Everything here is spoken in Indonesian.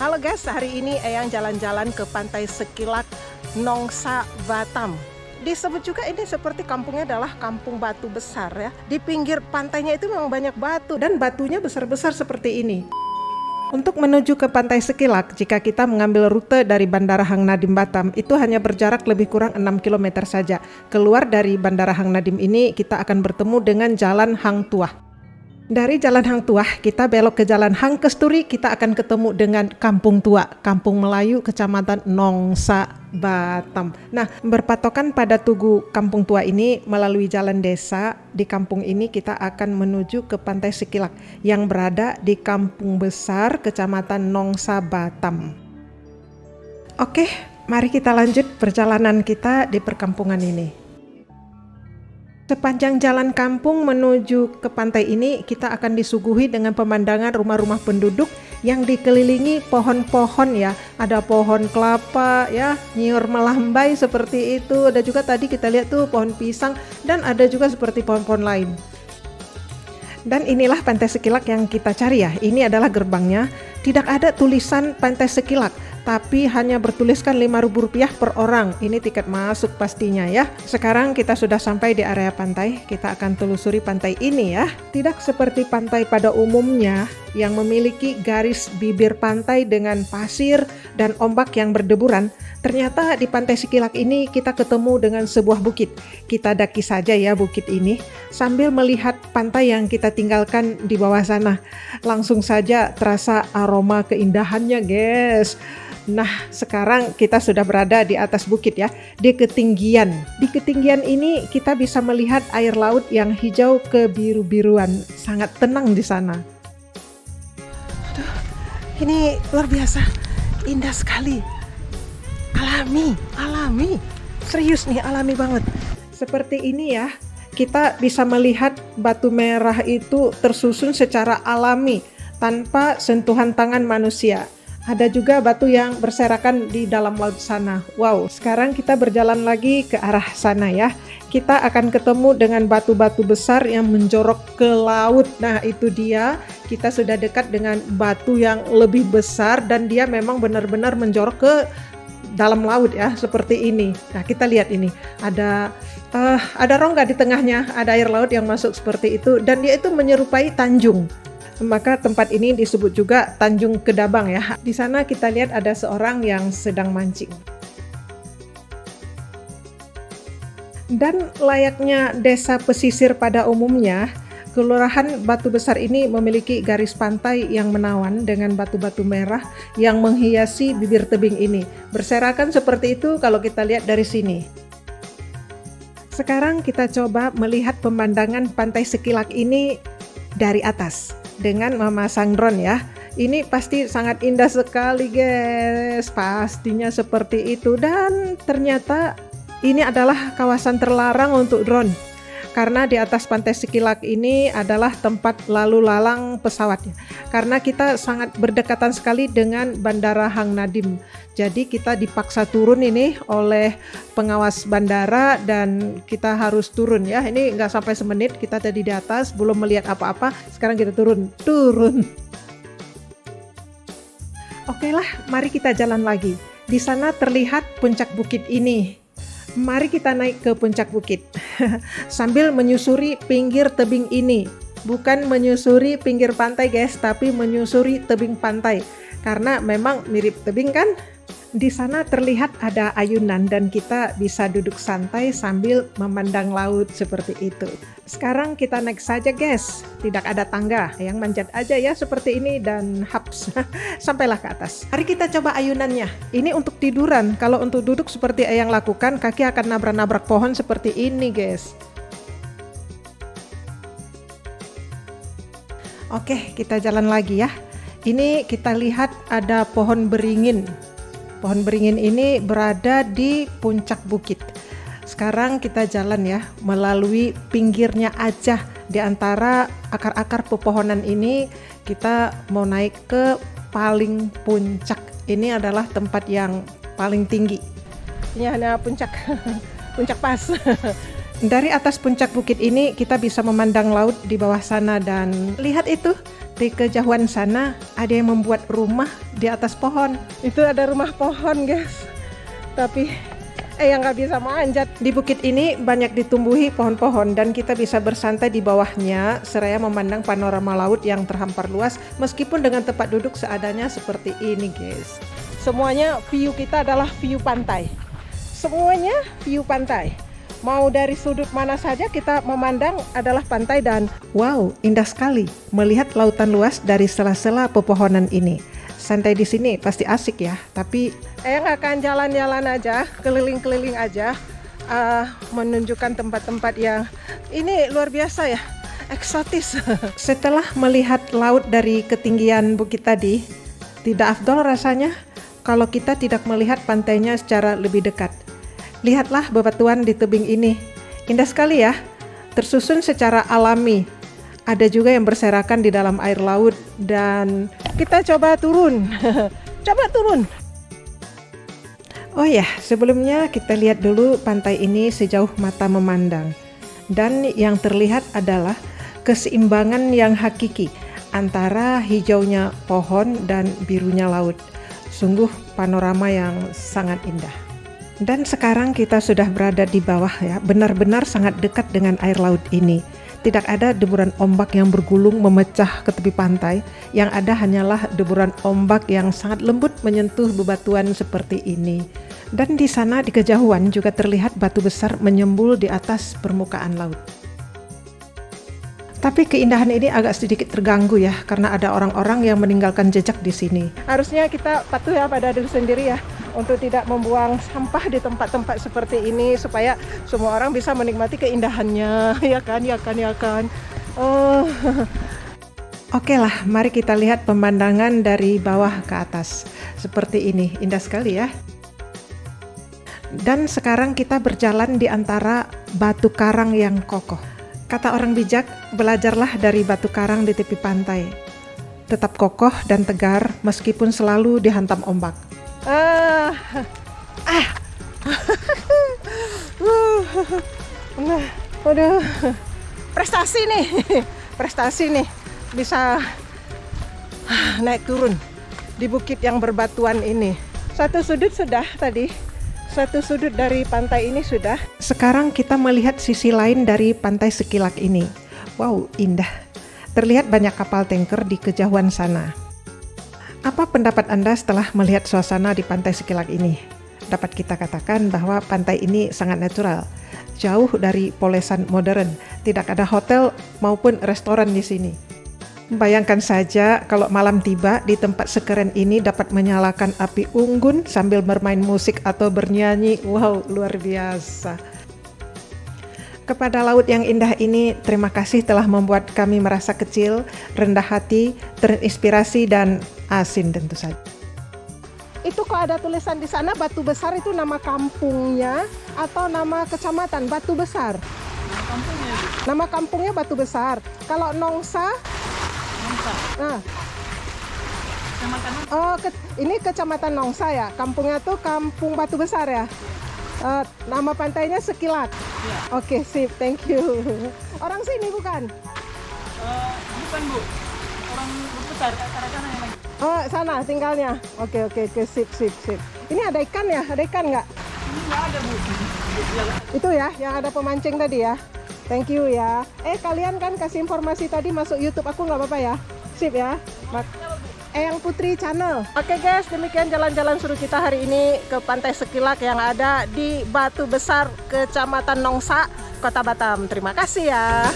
Halo guys, hari ini Eyang jalan-jalan ke pantai Sekilak Nongsa Batam. Disebut juga ini seperti kampungnya adalah kampung batu besar ya. Di pinggir pantainya itu memang banyak batu dan batunya besar-besar seperti ini. Untuk menuju ke Pantai Sekilak, jika kita mengambil rute dari Bandara Hang Nadim Batam, itu hanya berjarak lebih kurang 6 km saja. Keluar dari Bandara Hang Nadim ini, kita akan bertemu dengan Jalan Hang Tuah. Dari Jalan Hang Tuah, kita belok ke Jalan Hang Kesturi, kita akan ketemu dengan Kampung Tua, Kampung Melayu, Kecamatan Nongsa, Batam. Nah, berpatokan pada Tugu Kampung Tua ini melalui jalan desa, di kampung ini kita akan menuju ke Pantai Sikilak yang berada di Kampung Besar, Kecamatan Nongsa, Batam. Oke, mari kita lanjut perjalanan kita di perkampungan ini. Sepanjang jalan kampung menuju ke pantai ini, kita akan disuguhi dengan pemandangan rumah-rumah penduduk yang dikelilingi pohon-pohon ya. Ada pohon kelapa ya, nyiur melambai seperti itu. Ada juga tadi kita lihat tuh pohon pisang dan ada juga seperti pohon-pohon lain. Dan inilah Pantai Sekilak yang kita cari ya. Ini adalah gerbangnya. Tidak ada tulisan Pantai Sekilak tapi hanya bertuliskan Rp5.000 per orang. Ini tiket masuk pastinya ya. Sekarang kita sudah sampai di area pantai. Kita akan telusuri pantai ini ya. Tidak seperti pantai pada umumnya yang memiliki garis bibir pantai dengan pasir dan ombak yang berdeburan. Ternyata di Pantai Sikilak ini kita ketemu dengan sebuah bukit. Kita daki saja ya bukit ini sambil melihat pantai yang kita tinggalkan di bawah sana. Langsung saja terasa aroma keindahannya, guys. Nah, sekarang kita sudah berada di atas bukit ya, di ketinggian. Di ketinggian ini kita bisa melihat air laut yang hijau kebiru-biruan, sangat tenang di sana. Aduh, ini luar biasa, indah sekali. Alami, alami. Serius nih, alami banget. Seperti ini ya, kita bisa melihat batu merah itu tersusun secara alami tanpa sentuhan tangan manusia. Ada juga batu yang berserakan di dalam laut sana. Wow, sekarang kita berjalan lagi ke arah sana ya. Kita akan ketemu dengan batu-batu besar yang menjorok ke laut. Nah, itu dia. Kita sudah dekat dengan batu yang lebih besar dan dia memang benar-benar menjorok ke dalam laut ya, seperti ini. Nah, kita lihat ini. Ada uh, ada rongga di tengahnya, ada air laut yang masuk seperti itu dan dia itu menyerupai tanjung maka tempat ini disebut juga Tanjung Kedabang ya. Di sana kita lihat ada seorang yang sedang mancing. Dan layaknya desa pesisir pada umumnya, Kelurahan Batu Besar ini memiliki garis pantai yang menawan dengan batu-batu merah yang menghiasi bibir tebing ini. Berserakan seperti itu kalau kita lihat dari sini. Sekarang kita coba melihat pemandangan pantai Sekilak ini dari atas dengan memasang drone ya. Ini pasti sangat indah sekali guys, pastinya seperti itu. Dan ternyata ini adalah kawasan terlarang untuk drone karena di atas pantai Sikilak ini adalah tempat lalu lalang pesawatnya. Karena kita sangat berdekatan sekali dengan Bandara Hang Nadim. Jadi kita dipaksa turun ini oleh pengawas bandara dan kita harus turun ya. Ini nggak sampai semenit kita tadi di atas belum melihat apa-apa sekarang kita turun. Turun. Oke lah, mari kita jalan lagi. Di sana terlihat puncak bukit ini. Mari kita naik ke puncak bukit sambil menyusuri pinggir tebing ini. Bukan menyusuri pinggir pantai guys, tapi menyusuri tebing pantai. Karena memang mirip tebing kan? Di sana terlihat ada ayunan dan kita bisa duduk santai sambil memandang laut seperti itu. Sekarang kita naik saja guys, tidak ada tangga, yang manjat aja ya seperti ini dan haps, sampailah ke atas. Mari kita coba ayunannya. Ini untuk tiduran, kalau untuk duduk seperti yang lakukan, kaki akan nabrak-nabrak pohon seperti ini guys. Oke, kita jalan lagi ya. Ini kita lihat ada pohon beringin Pohon beringin ini berada di puncak bukit. Sekarang kita jalan ya melalui pinggirnya aja di antara akar-akar pepohonan ini kita mau naik ke paling puncak. Ini adalah tempat yang paling tinggi. Ini hanya puncak puncak pas. Dari atas puncak bukit ini kita bisa memandang laut di bawah sana dan lihat itu di kejauhan sana ada yang membuat rumah di atas pohon. Itu ada rumah pohon guys. Tapi eh yang nggak bisa manjat. Di bukit ini banyak ditumbuhi pohon-pohon dan kita bisa bersantai di bawahnya seraya memandang panorama laut yang terhampar luas meskipun dengan tempat duduk seadanya seperti ini guys. Semuanya view kita adalah view pantai. Semuanya view pantai. Mau dari sudut mana saja kita memandang adalah pantai dan wow, indah sekali melihat lautan luas dari sela-sela pepohonan ini. Santai di sini pasti asik ya, tapi Eyang akan jalan-jalan aja, keliling-keliling aja, uh, menunjukkan tempat-tempat yang ini luar biasa ya, eksotis. Setelah melihat laut dari ketinggian bukit tadi, tidak afdol rasanya kalau kita tidak melihat pantainya secara lebih dekat. Lihatlah bebatuan di tebing ini. Indah sekali ya, tersusun secara alami. Ada juga yang berserakan di dalam air laut dan kita coba turun. coba turun. Oh ya, sebelumnya kita lihat dulu pantai ini sejauh mata memandang. Dan yang terlihat adalah keseimbangan yang hakiki antara hijaunya pohon dan birunya laut. Sungguh panorama yang sangat indah. Dan sekarang kita sudah berada di bawah ya, benar-benar sangat dekat dengan air laut ini. Tidak ada deburan ombak yang bergulung memecah ke tepi pantai, yang ada hanyalah deburan ombak yang sangat lembut menyentuh bebatuan seperti ini. Dan di sana di kejauhan juga terlihat batu besar menyembul di atas permukaan laut. Tapi keindahan ini agak sedikit terganggu ya, karena ada orang-orang yang meninggalkan jejak di sini. Harusnya kita patuh ya pada diri sendiri ya, untuk tidak membuang sampah di tempat-tempat seperti ini supaya semua orang bisa menikmati keindahannya ya kan ya kan ya kan oh Oke lah, mari kita lihat pemandangan dari bawah ke atas. Seperti ini, indah sekali ya. Dan sekarang kita berjalan di antara batu karang yang kokoh. Kata orang bijak, belajarlah dari batu karang di tepi pantai. Tetap kokoh dan tegar meskipun selalu dihantam ombak. Ah. Ah. nah, prestasi nih. Prestasi nih. Bisa naik turun di bukit yang berbatuan ini. Satu sudut sudah tadi. Satu sudut dari pantai ini sudah. Sekarang kita melihat sisi lain dari pantai Sekilak ini. Wow, indah. Terlihat banyak kapal tanker di kejauhan sana. Apa pendapat Anda setelah melihat suasana di pantai Sekilak ini? Dapat kita katakan bahwa pantai ini sangat natural, jauh dari polesan modern, tidak ada hotel maupun restoran di sini. Bayangkan saja kalau malam tiba di tempat sekeren ini dapat menyalakan api unggun sambil bermain musik atau bernyanyi. Wow, luar biasa. Kepada laut yang indah ini, terima kasih telah membuat kami merasa kecil, rendah hati, terinspirasi, dan asin tentu saja. Itu kok ada tulisan di sana Batu Besar itu nama kampungnya atau nama kecamatan Batu Besar? Nama kampungnya. Nama kampungnya Batu Besar. Kalau Nongsa? Nongsa. Nah. Kecamatan Oh, ke, ini kecamatan Nongsa ya. Kampungnya tuh Kampung Batu Besar ya. Uh, nama pantainya Sekilat. Ya. Oke, okay, sip. Thank you. Orang sini bukan? Uh, bukan, Bu. Orang besar ke arah sana yang lagi. Oh, sana tinggalnya. Oke, oke, oke. Sip, sip, sip. Ini ada ikan ya? Ada ikan nggak? Ada, Bu. Itu ya, yang ada pemancing tadi ya. Thank you ya. Eh, kalian kan kasih informasi tadi masuk YouTube aku nggak apa-apa ya? Sip ya. Mak Eyang Putri Channel. Oke guys, demikian jalan-jalan suruh kita hari ini ke Pantai Sekilak yang ada di Batu Besar, Kecamatan Nongsa, Kota Batam. Terima kasih ya.